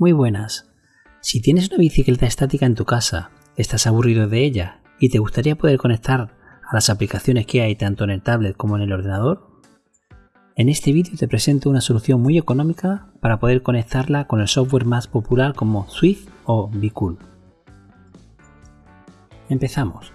Muy buenas. Si tienes una bicicleta estática en tu casa, estás aburrido de ella y te gustaría poder conectar a las aplicaciones que hay tanto en el tablet como en el ordenador, en este vídeo te presento una solución muy económica para poder conectarla con el software más popular como Swift o Bicool. Empezamos.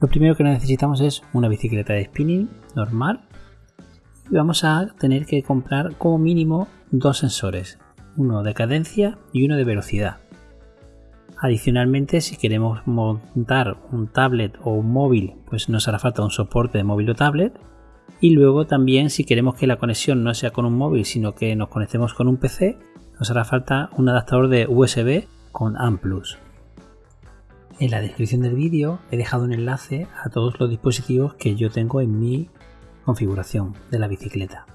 Lo primero que necesitamos es una bicicleta de spinning normal y vamos a tener que comprar como mínimo dos sensores, uno de cadencia y uno de velocidad. Adicionalmente, si queremos montar un tablet o un móvil, pues nos hará falta un soporte de móvil o tablet. Y luego también, si queremos que la conexión no sea con un móvil, sino que nos conectemos con un PC, nos hará falta un adaptador de USB con AM+. En la descripción del vídeo he dejado un enlace a todos los dispositivos que yo tengo en mi configuración de la bicicleta.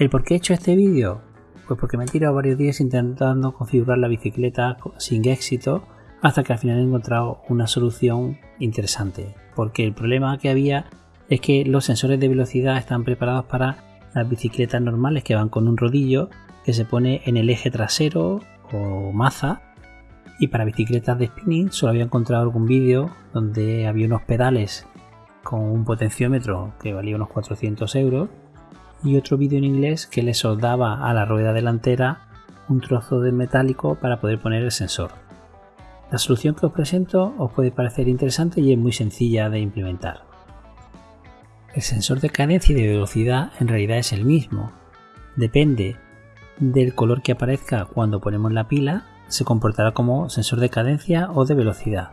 ¿El por qué he hecho este vídeo? Pues porque me he tirado varios días intentando configurar la bicicleta sin éxito hasta que al final he encontrado una solución interesante. Porque el problema que había es que los sensores de velocidad están preparados para las bicicletas normales que van con un rodillo que se pone en el eje trasero o maza y para bicicletas de spinning solo había encontrado algún vídeo donde había unos pedales con un potenciómetro que valía unos 400 euros y otro vídeo en inglés que le soldaba a la rueda delantera un trozo de metálico para poder poner el sensor. La solución que os presento os puede parecer interesante y es muy sencilla de implementar. El sensor de cadencia y de velocidad en realidad es el mismo. Depende del color que aparezca cuando ponemos la pila, se comportará como sensor de cadencia o de velocidad.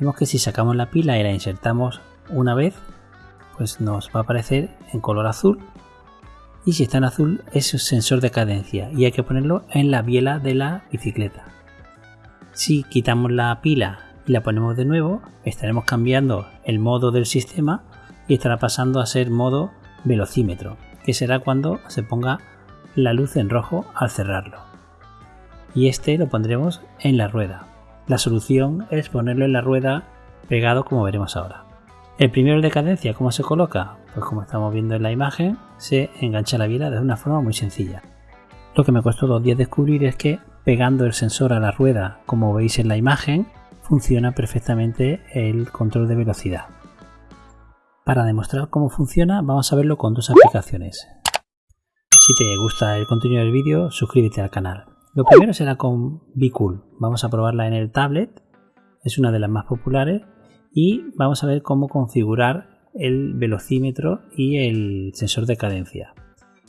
Vemos que si sacamos la pila y la insertamos una vez, pues nos va a aparecer en color azul y si está en azul es sensor de cadencia y hay que ponerlo en la biela de la bicicleta. Si quitamos la pila y la ponemos de nuevo, estaremos cambiando el modo del sistema y estará pasando a ser modo velocímetro, que será cuando se ponga la luz en rojo al cerrarlo. Y este lo pondremos en la rueda. La solución es ponerlo en la rueda pegado como veremos ahora. El primero de cadencia, ¿cómo se coloca? Pues como estamos viendo en la imagen, se engancha la biela de una forma muy sencilla. Lo que me costó dos días descubrir es que pegando el sensor a la rueda, como veis en la imagen, funciona perfectamente el control de velocidad. Para demostrar cómo funciona, vamos a verlo con dos aplicaciones. Si te gusta el contenido del vídeo, suscríbete al canal. Lo primero será con Bicool. Vamos a probarla en el tablet. Es una de las más populares y vamos a ver cómo configurar el velocímetro y el sensor de cadencia.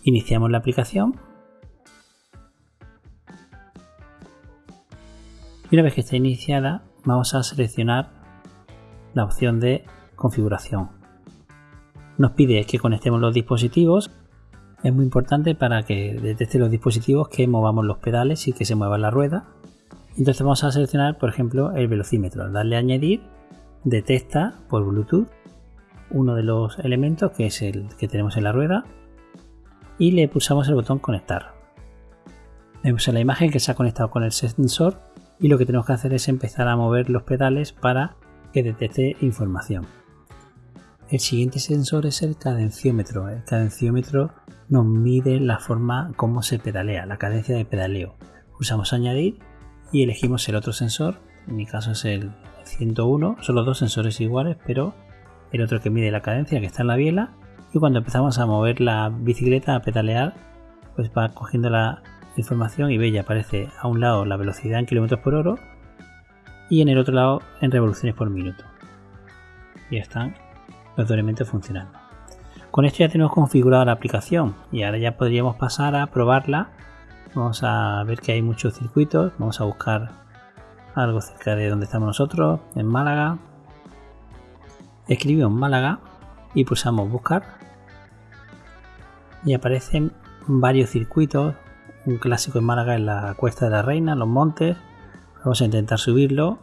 Iniciamos la aplicación y una vez que está iniciada vamos a seleccionar la opción de configuración. Nos pide que conectemos los dispositivos. Es muy importante para que detecte los dispositivos que movamos los pedales y que se mueva la rueda. Entonces vamos a seleccionar, por ejemplo, el velocímetro. Darle a añadir detecta por Bluetooth uno de los elementos que es el que tenemos en la rueda y le pulsamos el botón conectar. Vemos en la imagen que se ha conectado con el sensor y lo que tenemos que hacer es empezar a mover los pedales para que detecte información. El siguiente sensor es el cadenciómetro. El cadenciómetro nos mide la forma como se pedalea, la cadencia de pedaleo. Pulsamos añadir y elegimos el otro sensor, en mi caso es el 101, son los dos sensores iguales, pero el otro que mide la cadencia que está en la biela y cuando empezamos a mover la bicicleta, a pedalear, pues va cogiendo la información y ve ya aparece a un lado la velocidad en kilómetros por hora y en el otro lado en revoluciones por minuto. Y están los dos funcionando. Con esto ya tenemos configurada la aplicación y ahora ya podríamos pasar a probarla. Vamos a ver que hay muchos circuitos, vamos a buscar algo cerca de donde estamos nosotros, en Málaga. Escribimos Málaga y pulsamos buscar y aparecen varios circuitos. Un clásico en Málaga es la Cuesta de la Reina, los montes. Vamos a intentar subirlo.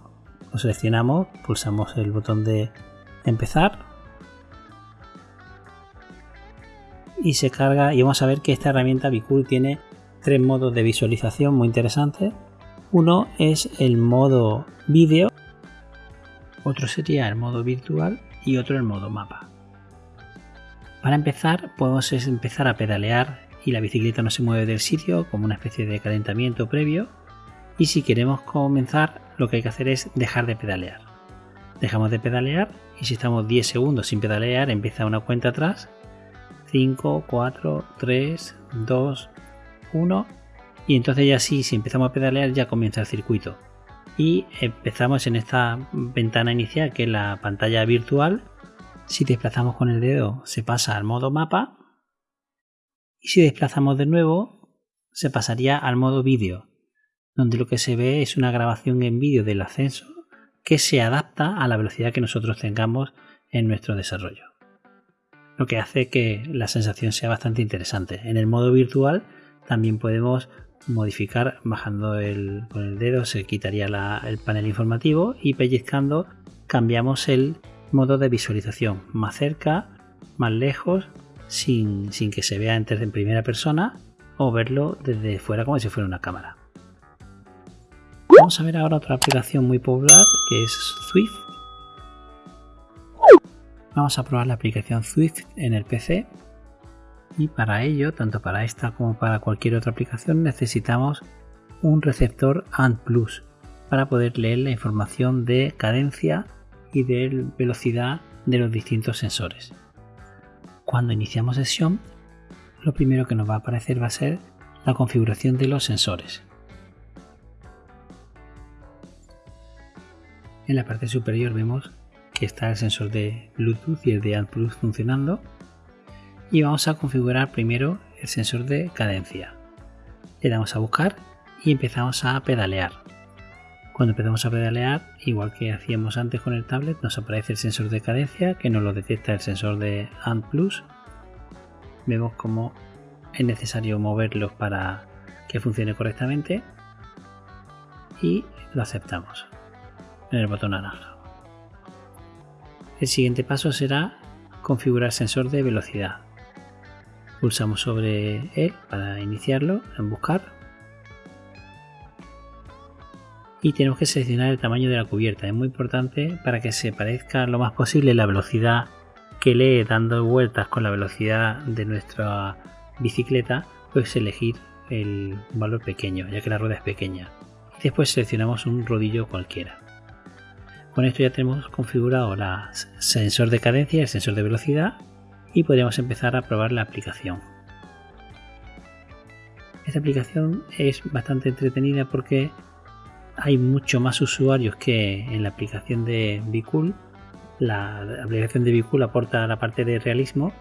Lo seleccionamos, pulsamos el botón de empezar y se carga y vamos a ver que esta herramienta Bicool tiene tres modos de visualización muy interesantes uno es el modo vídeo, otro sería el modo virtual y otro el modo mapa. Para empezar podemos empezar a pedalear y la bicicleta no se mueve del sitio como una especie de calentamiento previo. Y si queremos comenzar, lo que hay que hacer es dejar de pedalear. Dejamos de pedalear y si estamos 10 segundos sin pedalear, empieza una cuenta atrás. 5, 4, 3, 2, 1. Y entonces ya sí, si empezamos a pedalear, ya comienza el circuito. Y empezamos en esta ventana inicial, que es la pantalla virtual. Si desplazamos con el dedo, se pasa al modo mapa. Y si desplazamos de nuevo, se pasaría al modo vídeo, donde lo que se ve es una grabación en vídeo del ascenso que se adapta a la velocidad que nosotros tengamos en nuestro desarrollo. Lo que hace que la sensación sea bastante interesante. En el modo virtual también podemos modificar bajando el, con el dedo se quitaría el panel informativo y pellizcando cambiamos el modo de visualización más cerca, más lejos, sin, sin que se vea en primera persona o verlo desde fuera como si fuera una cámara. Vamos a ver ahora otra aplicación muy popular que es Swift. Vamos a probar la aplicación Swift en el PC y para ello, tanto para esta como para cualquier otra aplicación, necesitamos un receptor ANT Plus para poder leer la información de cadencia y de velocidad de los distintos sensores. Cuando iniciamos sesión, lo primero que nos va a aparecer va a ser la configuración de los sensores. En la parte superior vemos que está el sensor de Bluetooth y el de AdPlus funcionando. Y vamos a configurar primero el sensor de cadencia. Le damos a buscar y empezamos a pedalear. Cuando empezamos a pedalear, igual que hacíamos antes con el tablet, nos aparece el sensor de cadencia que nos lo detecta el sensor de AdPlus. Vemos cómo es necesario moverlos para que funcione correctamente y lo aceptamos en el botón naranja. El siguiente paso será configurar sensor de velocidad. Pulsamos sobre él para iniciarlo en buscar y tenemos que seleccionar el tamaño de la cubierta. Es muy importante para que se parezca lo más posible la velocidad que lee dando vueltas con la velocidad de nuestra bicicleta, pues elegir el valor pequeño, ya que la rueda es pequeña. Y después seleccionamos un rodillo cualquiera. Con esto ya tenemos configurado el sensor de cadencia y el sensor de velocidad y podríamos empezar a probar la aplicación. Esta aplicación es bastante entretenida porque hay mucho más usuarios que en la aplicación de Bicool. La aplicación de Bicool aporta la parte de realismo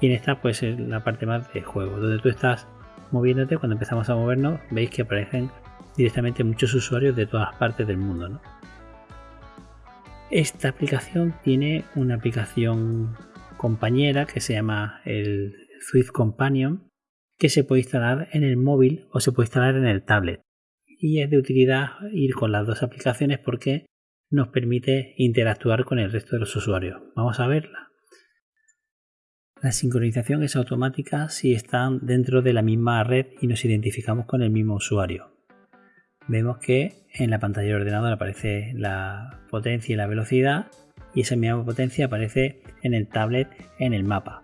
y en esta pues es la parte más de juego, donde tú estás moviéndote, cuando empezamos a movernos veis que aparecen directamente muchos usuarios de todas partes del mundo. Esta aplicación tiene una aplicación compañera que se llama el Swift Companion que se puede instalar en el móvil o se puede instalar en el tablet. Y es de utilidad ir con las dos aplicaciones porque nos permite interactuar con el resto de los usuarios. Vamos a verla. La sincronización es automática si están dentro de la misma red y nos identificamos con el mismo usuario vemos que en la pantalla del ordenador aparece la potencia y la velocidad y esa misma potencia aparece en el tablet en el mapa.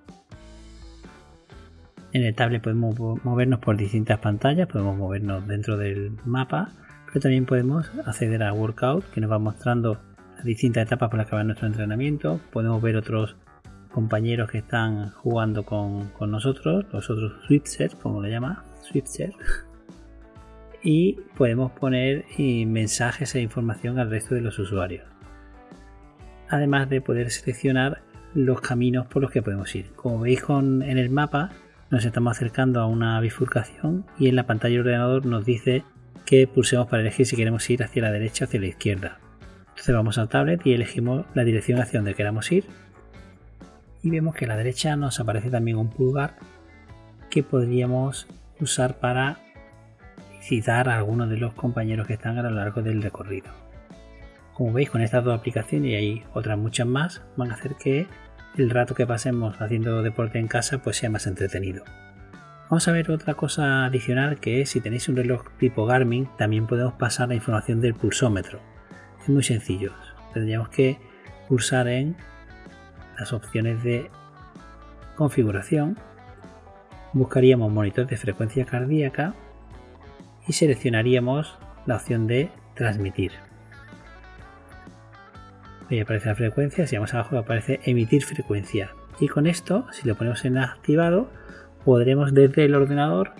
En el tablet podemos movernos por distintas pantallas, podemos movernos dentro del mapa, pero también podemos acceder a Workout que nos va mostrando las distintas etapas que va nuestro entrenamiento. Podemos ver otros compañeros que están jugando con, nosotros, los otros Switchers, como le llama, Switcher y podemos poner eh, mensajes e información al resto de los usuarios. Además de poder seleccionar los caminos por los que podemos ir. Como veis en el mapa nos estamos acercando a una bifurcación y en la pantalla ordenador nos dice que pulsemos para elegir si queremos ir hacia la derecha o hacia la izquierda. Entonces vamos al tablet y elegimos la dirección hacia donde queramos ir y vemos que a la derecha nos aparece también un pulgar que podríamos usar para citar a algunos de los compañeros que están a lo largo del recorrido. Como veis con estas dos aplicaciones y hay otras muchas más van a hacer que el rato que pasemos haciendo deporte en casa pues sea más entretenido. Vamos a ver otra cosa adicional que es si tenéis un reloj tipo Garmin también podemos pasar la información del pulsómetro. Es muy sencillo. Tendríamos que pulsar en las opciones de configuración buscaríamos monitor de frecuencia cardíaca y seleccionaríamos la opción de transmitir. Ahí aparece la frecuencia, si vamos abajo aparece emitir frecuencia. Y con esto, si lo ponemos en activado, podremos desde el ordenador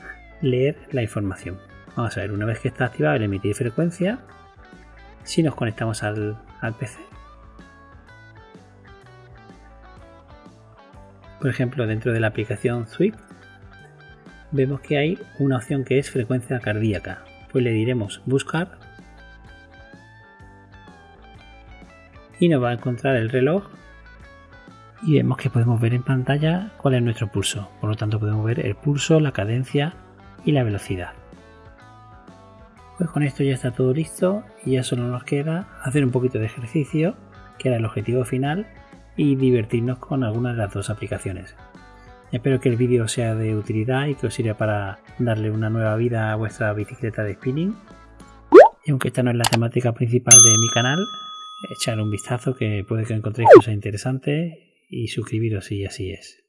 leer la información. Vamos a ver, una vez que está activado el emitir frecuencia, si nos conectamos al, al PC, por ejemplo, dentro de la aplicación Swift, vemos que hay una opción que es frecuencia cardíaca. Pues le diremos buscar y nos va a encontrar el reloj y vemos que podemos ver en pantalla cuál es nuestro pulso. Por lo tanto podemos ver el pulso, la cadencia y la velocidad. Pues con esto ya está todo listo y ya solo nos queda hacer un poquito de ejercicio, que era el objetivo final, y divertirnos con algunas de las dos aplicaciones. Espero que el vídeo sea de utilidad y que os sirva para darle una nueva vida a vuestra bicicleta de spinning. Y aunque esta no es la temática principal de mi canal, echar un vistazo que puede que encontréis cosas interesantes y suscribiros si así es.